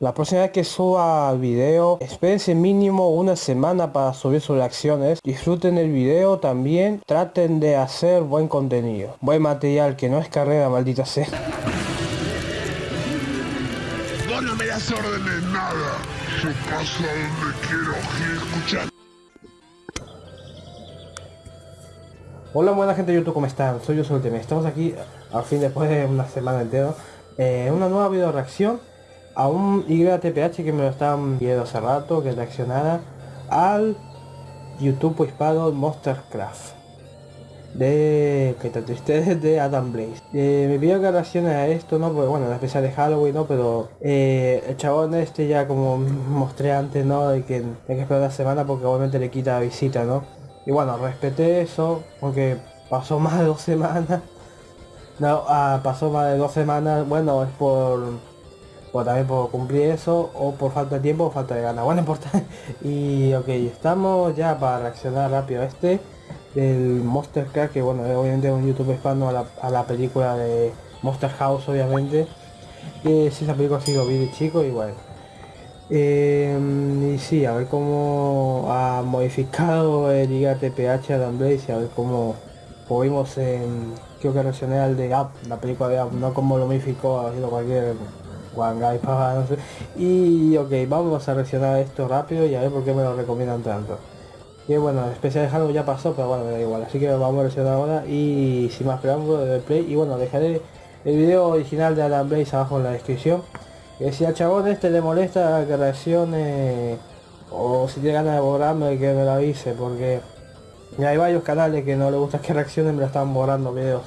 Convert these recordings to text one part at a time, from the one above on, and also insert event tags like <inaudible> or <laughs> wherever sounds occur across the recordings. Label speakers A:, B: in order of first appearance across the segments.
A: La próxima vez que suba video, espérense mínimo una semana para subir sus reacciones. Disfruten el video también. Traten de hacer buen contenido. Buen material, que no es carrera, maldita sea.
B: no me das órdenes nada. Yo paso a donde quiero escuchar.
A: Hola buena gente de YouTube, ¿cómo están? Soy yo Ultimate. Estamos aquí al fin después de una semana entera. Eh, una nueva video reacción a un YTPH que me lo estaban viendo hace rato que reaccionara al YouTube hispano Monstercraft de que te triste <laughs> de Adam Blaze. Eh, me pidió que reaccione a esto no porque bueno la especial de Halloween no pero eh, el chabón este ya como mostré antes no de que hay que esperar una semana porque obviamente le quita visita no y bueno respeté eso porque pasó más de dos semanas. <laughs> No ah, pasó más de dos semanas. Bueno es por o también por cumplir eso o por falta de tiempo o falta de ganas. Bueno <laughs> importa. Y ok estamos ya para reaccionar rápido a este del Monster Car que bueno obviamente es un youtube hispano a la, película de Monster House obviamente. Que si esa película sí lo vi de chico y bueno. Em, y sí a ver cómo ha modificado el Liga TPH Adam Blaze y a ver cómo vimos en creo que reaccioné al de Up la película de Up no como lo modificó haciendo cualquier y ok, vamos a reaccionar esto rápido y a ver por qué me lo recomiendan tanto. Que bueno, especial Halo ya pasó, pero bueno, me da igual. Así que vamos a reaccionar ahora y sin más preámbulo de play. Y bueno, dejaré el video original de Alan Blaze abajo en la descripción. Que si al chabón este le molesta que reaccione o si tiene ganas de borrarme que me lo avise porque hay varios canales que no le gusta que reaccionen me lo están borrando videos.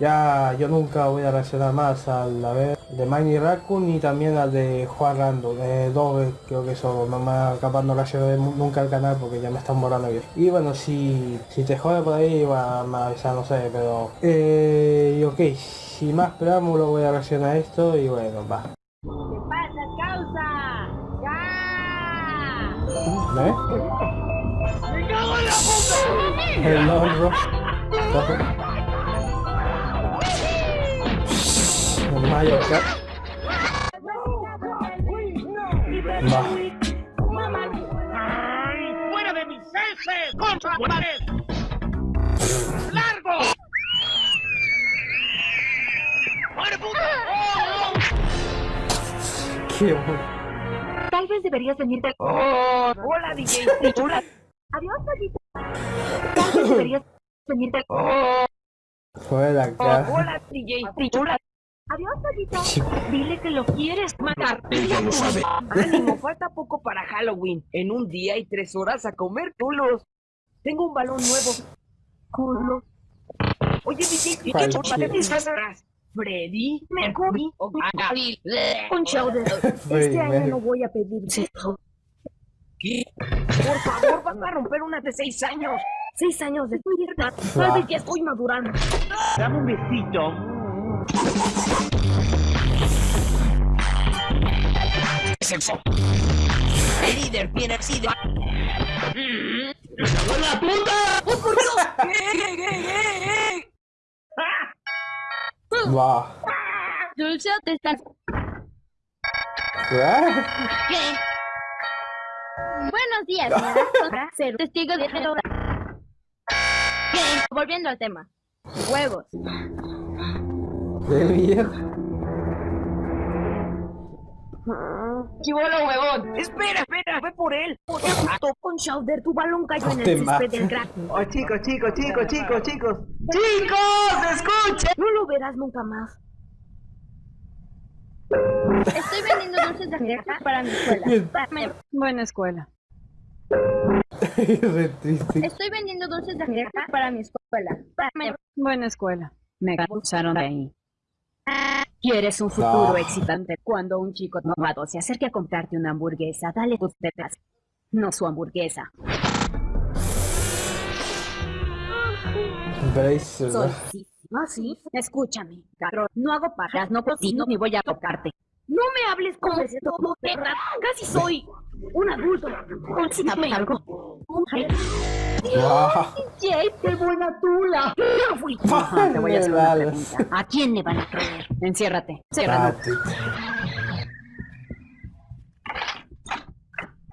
A: Ya yo nunca voy a reaccionar más al a ver de Miney Raccoon y también al de Juan Rando, de dos creo que son, mamá capaz no reaccioné nunca al canal porque ya me están borrando bien. Y bueno, si, si te jode por ahí va a avisar, no sé, pero... Eh, y ok, sin más preámbulo voy a reaccionar a esto y bueno, va.
C: ¿Qué pasa, causa? ¡Ya!
A: ¿Ves?
B: ¡Me cago en la puta!
A: El <laughs> Mario Kart. Va.
B: ¡Fuera de mis heces! ¡Contra pared! ¡Largo! ¡Oh,
A: Qué bueno.
C: Tal vez deberías venirte.
B: ¡Oh! ¡Hola, DJ!
C: Adiós, Paquito. Tal vez deberías venirte.
B: ¡Oh!
A: Fuera acá.
B: ¡Hola, DJ!
C: Adiós, Paquito. Dile que lo quieres matar.
B: Ella lo sabe.
D: Ánimo, falta poco para Halloween. En un día y tres horas a comer culos. Tengo un balón nuevo.
C: Culo.
D: Oye, DJ, ¿qué
A: Vale,
D: atrás? Freddy, Mercury o.
C: Un show de... Este año no voy a pedir.
D: ¿Qué? Por favor, van a romper una de seis años.
C: Seis años de mierda. Tal vez ya estoy madurando.
D: Dame un besito. Sexo. El líder tiene sida. ¡La puta! ¡Oh, por Dios! ¡Eh, eh, eh,
A: Va.
C: Dulce, te estás...
A: ¿Qué?
C: ¿Qué? Buenos días, señora. <laughs> Ser testigo de ¿Qué? Volviendo al tema. Huevos.
A: ¡Qué mierda!
D: ¡Chivolo, huevón! ¡Espera, espera! ¡Ve por él!
C: Con Shouder, tu balón cayó en el césped del crack.
D: ¡Oh, chicos, chicos, chicos, chicos, chicos! ¡Chicos! ¡Escuchen!
C: No lo verás nunca más. Estoy vendiendo dulces de fresa para mi escuela. Para-
E: Buena escuela. <laughs>
A: Re triste.
C: Estoy vendiendo dulces de fresa para mi escuela. Para-
E: Buena escuela. Me expulsaron de ahí. ¿Quieres un futuro
A: Ah.
E: excitante? Cuando un chico novato se acerque a comprarte una hamburguesa, dale tus tetas. No su hamburguesa.
A: Bracer.
E: Soy sí. ¿Ah, sí? Escúchame, cabrón. No hago pajas, no cocino ni voy a tocarte.
C: No me hables como ese todo perra. Casi soy un adulto. Consígame algo. Jay, qué buena tula. No fui.
E: Te voy a hacer una pregunta. ¿A quién le van a creer? Enciérrate. Enciérrate.
A: Date.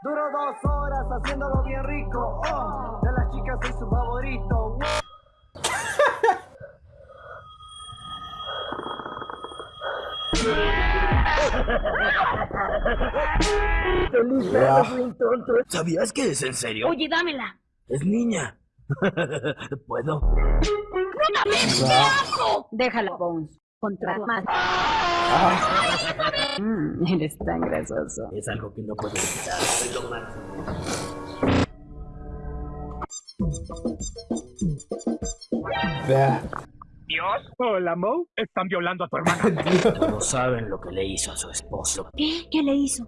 F: Duró dos horas haciéndolo bien rico. Oh, de las chicas soy su favorito. <laughs>
D: ¡Feliz tonto!
G: ¿Sabías que es en serio?
C: Oye, dámela.
G: Es niña. <laughs> ¿Puedo?
A: Ah,
E: Déjala, Bones. Contra más.
A: ah, <laughs>
E: Mm, eres tan grasoso.
G: Es algo que no puedo evitar. Soy lo máximo.
H: Dios. Hola, Mo. Están violando a tu hermana. <laughs>
G: No saben lo que le hizo a su esposo.
C: ¿Qué? ¿Qué le hizo?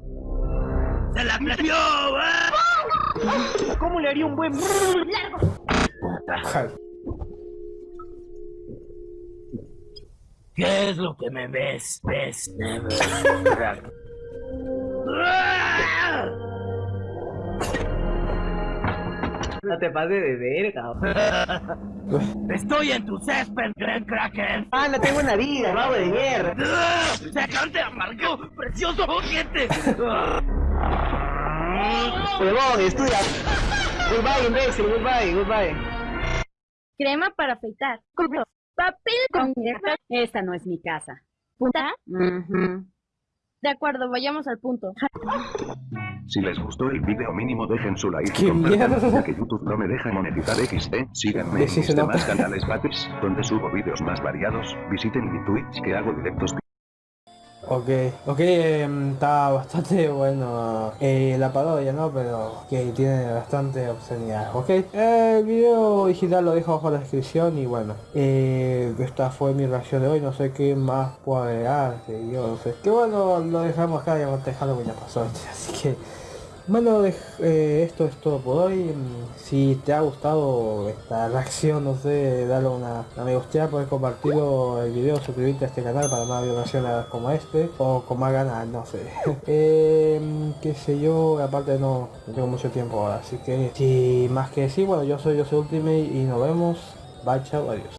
G: ¡Se la plagió! ¿eh?
H: ¿Cómo le haría un buen...
A: Ay,
G: ¿Qué es lo que me ves? ¿Ves? Never.
D: No te pases de verga.
G: Estoy en tu césped, Gran Kraken.
D: Ah, no tengo una vida, rabo de mierda.
G: ¡Se acaban de amargo! ¡Precioso dientes!
D: Huevón, estudia. Goodbye, imbécil, goodbye, goodbye.
C: Crema para afeitar. Papel con...
E: Esta no es mi casa.
C: punta. De acuerdo, vayamos al punto.
I: Si les gustó el video mínimo dejen su like
A: ¡Qué mierda!
I: ya que YouTube no me deja monetizar XD. Síganme en mis demás canales Bates, donde subo vídeos más variados. Visiten mi Twitch que hago directos
A: Ok, ok, em, está bastante <laughs> bueno eh, la parodia, ¿no? Pero que tiene bastante obscenidad. Ok, eh, el video digital lo dejo abajo en la descripción y bueno, eh, esta fue mi reacción de hoy, no sé qué más puedo agregar, que yo no sé. Que bueno, lo dejamos acá, ya te Halloween ya pasó, <laughs> así que... Bueno, eh, esto es todo por hoy. Si te ha gustado esta <laughs> reacción, no sé, dale una, una me gusta, puedes compartirlo el video, suscribirte a este canal para más violaciones como este, o con más ganas, no sé. <laughs> eh, qué sé yo, aparte no, no tengo mucho tiempo ahora, así que sin más que decir, bueno, yo soy yo soy Ultimate y nos vemos. Bye, chao, adiós.